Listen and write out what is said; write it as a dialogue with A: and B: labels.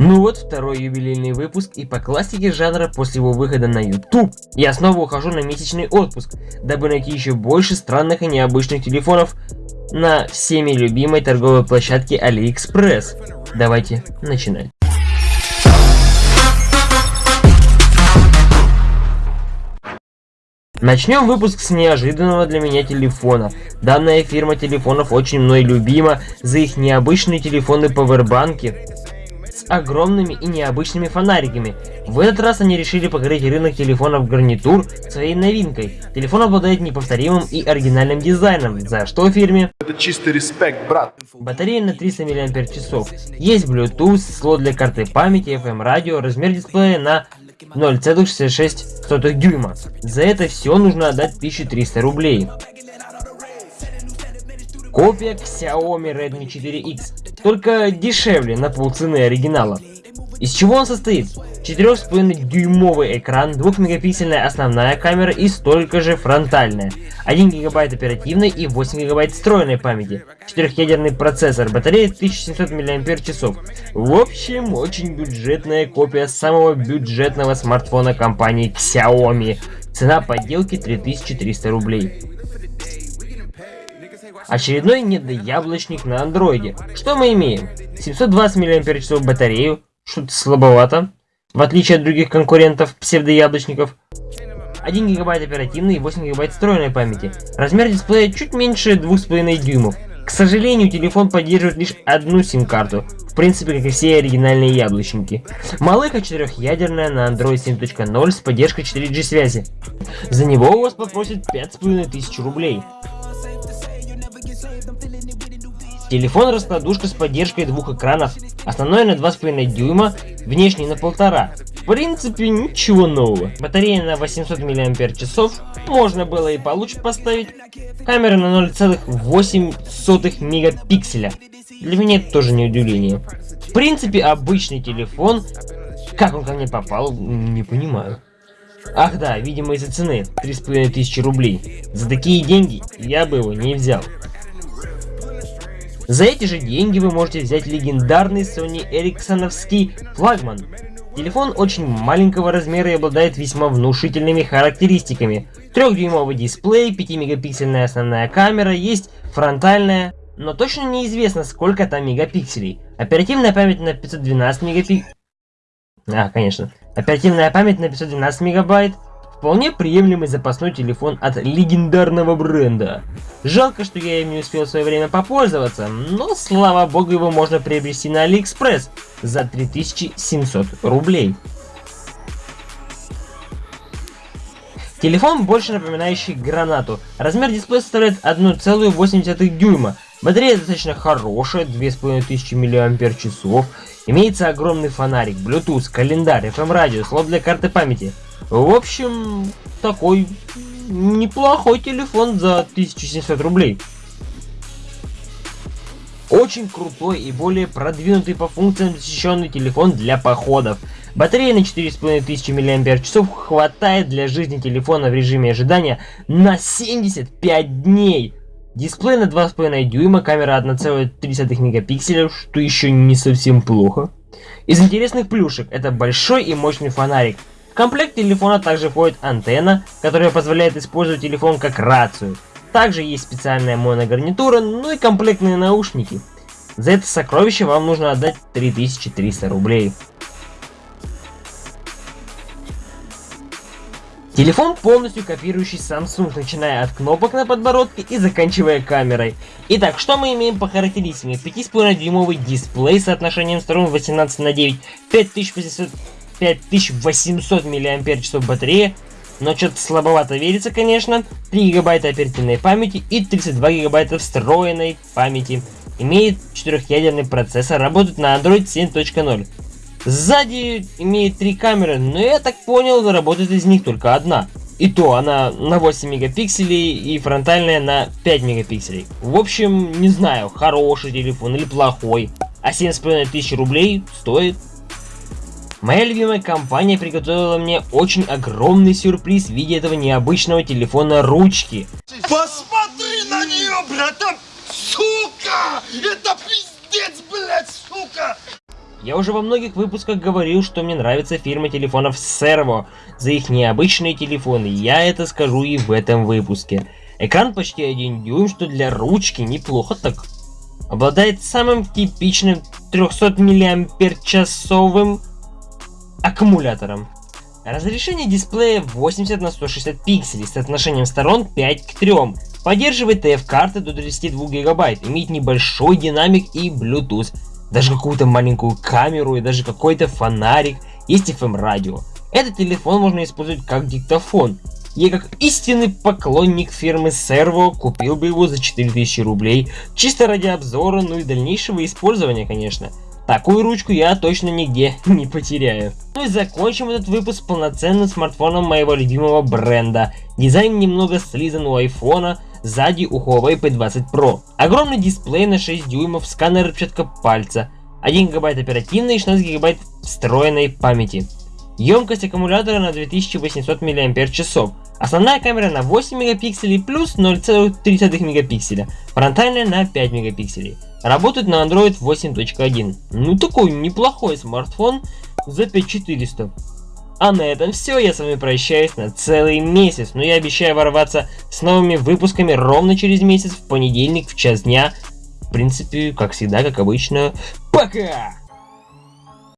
A: Ну вот, второй юбилейный выпуск, и по классике жанра после его выхода на YouTube я снова ухожу на месячный отпуск, дабы найти еще больше странных и необычных телефонов на всеми любимой торговой площадке AliExpress. Давайте начинать. Начнем выпуск с неожиданного для меня телефона. Данная фирма телефонов очень мной любима за их необычные телефоны пауэрбанки огромными и необычными фонариками. В этот раз они решили покрыть рынок телефонов гарнитур своей новинкой. Телефон обладает неповторимым и оригинальным дизайном, за что фирме...
B: Это чистый респект, брат.
A: Батарея на 300 мАч. Есть Bluetooth, слот для карты памяти, FM радио, размер дисплея на 0,66 дюйма. За это все нужно отдать 1300 рублей. Копия Xiaomi Redmi 4X, только дешевле на полцены оригинала. Из чего он состоит? 4,5 дюймовый экран, 2-мегапиксельная основная камера и столько же фронтальная. 1 гигабайт оперативной и 8 гигабайт встроенной памяти. 4-ядерный процессор, батарея 1700 мАч. В общем, очень бюджетная копия самого бюджетного смартфона компании Xiaomi. Цена подделки 3300 рублей. Очередной недояблочник на андроиде. Что мы имеем? 720 мАч батарею, что-то слабовато, в отличие от других конкурентов псевдояблочников. 1 гигабайт оперативной и 8 гигабайт встроенной памяти. Размер дисплея чуть меньше 2,5 дюймов. К сожалению, телефон поддерживает лишь одну сим-карту, в принципе, как и все оригинальные яблочники. Малыха четырехъядерная на Android 7.0 с поддержкой 4G связи. За него у вас попросят 5500 рублей. Телефон раскладушка с поддержкой двух экранов, основной на 2,5 дюйма, внешний на 1,5. В принципе, ничего нового. Батарея на 800 мАч, можно было и получше поставить. Камера на 0,8 мегапикселя. Для меня это тоже не удивление. В принципе, обычный телефон. Как он ко мне попал, не понимаю. Ах да, видимо из-за цены, 3500 рублей. За такие деньги я бы его не взял. За эти же деньги вы можете взять легендарный Sony Эриксоновский флагман. Телефон очень маленького размера и обладает весьма внушительными характеристиками. 3-дюймовый дисплей, 5-мегапиксельная основная камера, есть фронтальная, но точно неизвестно сколько там мегапикселей. Оперативная память на 512 мегапикселей. А, конечно. Оперативная память на 512 мегабайт, Вполне приемлемый запасной телефон от легендарного бренда. Жалко, что я им не успел в свое время попользоваться, но слава богу его можно приобрести на Алиэкспресс за 3700 рублей. Телефон больше напоминающий гранату. Размер дисплея составляет 1,8 дюйма. Батарея достаточно хорошая, 2500 мАч. Имеется огромный фонарик, Bluetooth, календарь, FM радио, слот для карты памяти. В общем, такой неплохой телефон за 1700 рублей. Очень крутой и более продвинутый по функциям защищенный телефон для походов. Батарея на 4500 мАч хватает для жизни телефона в режиме ожидания на 75 дней. Дисплей на 2,5 дюйма, камера 1,3 мегапикселя, что еще не совсем плохо. Из интересных плюшек это большой и мощный фонарик, комплект телефона также входит антенна, которая позволяет использовать телефон как рацию. Также есть специальная моногарнитура, ну и комплектные наушники. За это сокровище вам нужно отдать 3300 рублей. Телефон полностью копирующий Samsung, начиная от кнопок на подбородке и заканчивая камерой. Итак, что мы имеем по характеристикам? 5,5 дюймовый дисплей с соотношением сторон 18 на 9, 5800 5800 мАч батарея, но что-то слабовато верится, конечно. 3 гигабайта оперативной памяти и 32 гигабайта встроенной памяти. Имеет 4-ядерный процессор, работает на Android 7.0. Сзади имеет 3 камеры, но я так понял, работает из них только одна. И то она на 8 мегапикселей и фронтальная на 5 мегапикселей. В общем, не знаю, хороший телефон или плохой. А 7,5 тысяч рублей стоит. Моя любимая компания приготовила мне очень огромный сюрприз в виде этого необычного телефона ручки.
B: Посмотри на нее, братан! Сука! Это пиздец, блядь, сука!
A: Я уже во многих выпусках говорил, что мне нравится фирма телефонов Servo за их необычные телефоны. Я это скажу и в этом выпуске. Экран почти 1 дюйм, что для ручки неплохо так. Обладает самым типичным 300 мАч аккумулятором. Разрешение дисплея 80 на 160 пикселей с отношением сторон 5 к 3. Поддерживает TF-карты до 32 гигабайт, имеет небольшой динамик и Bluetooth, даже какую-то маленькую камеру и даже какой-то фонарик, есть FM радио. Этот телефон можно использовать как диктофон. Я как истинный поклонник фирмы Servo купил бы его за 4000 рублей, чисто ради обзора, ну и дальнейшего использования, конечно. Такую ручку я точно нигде не потеряю. Ну и закончим этот выпуск полноценным смартфоном моего любимого бренда. Дизайн немного слизан у айфона, сзади у Huawei P20 Pro. Огромный дисплей на 6 дюймов, сканер отпечатка пальца, 1 гигабайт оперативной и 16 гигабайт встроенной памяти. Емкость аккумулятора на 2800 мАч. Основная камера на 8 мегапикселей плюс 0,3 мегапикселя. Фронтальная на 5 мегапикселей. Работает на Android 8.1. Ну такой неплохой смартфон за 5400. А на этом все, я с вами прощаюсь на целый месяц, но я обещаю ворваться с новыми выпусками ровно через месяц, в понедельник, в час дня. В принципе, как всегда, как обычно, пока!